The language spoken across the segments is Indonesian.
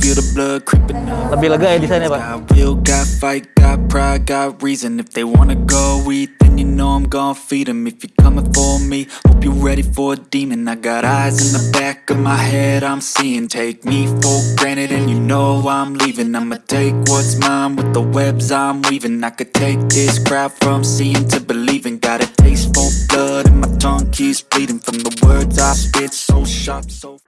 feel the blood creeping up. Lebih lega ya desainnya pak. Got will, got fight, got pride, got reason. If they wanna go eat, then you know I'm gon' feed 'em. If you're coming for me, hope you're ready for a demon. I got eyes in the back of my head, I'm seeing. Take me for granted, and you know I'm leaving. I'ma take what's mine with the webs I'm weaving. I could take this crowd from seeing to believing. Got a taste for blood, and my tongue keeps bleeding from the words I spit. So sharp, so.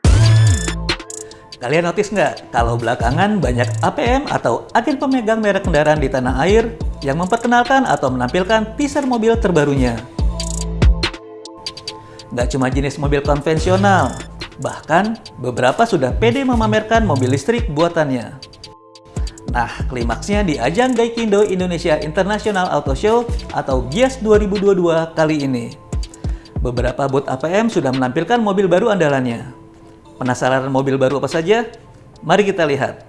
Kalian notice nggak kalau belakangan banyak APM atau agen pemegang merek kendaraan di tanah air yang memperkenalkan atau menampilkan teaser mobil terbarunya? Nggak cuma jenis mobil konvensional, bahkan beberapa sudah pede memamerkan mobil listrik buatannya. Nah, klimaksnya di ajang Gaikindo Indonesia International Auto Show atau GIAS 2022 kali ini. Beberapa booth APM sudah menampilkan mobil baru andalannya. Penasaran mobil baru apa saja? Mari kita lihat.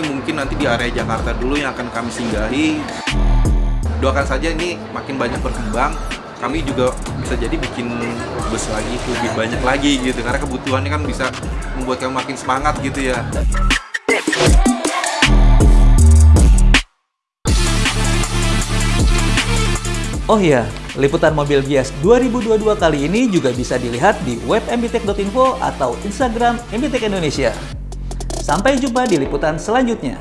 Mungkin nanti di area Jakarta dulu yang akan kami singgahi. Doakan saja ini makin banyak berkembang. Kami juga bisa jadi bikin bus lagi, lebih banyak lagi gitu. Karena kebutuhannya kan bisa membuat kami makin semangat gitu ya. Oh iya, liputan mobil Gias 2022 kali ini juga bisa dilihat di web mbtek.info atau Instagram MBTek Indonesia. Sampai jumpa di liputan selanjutnya.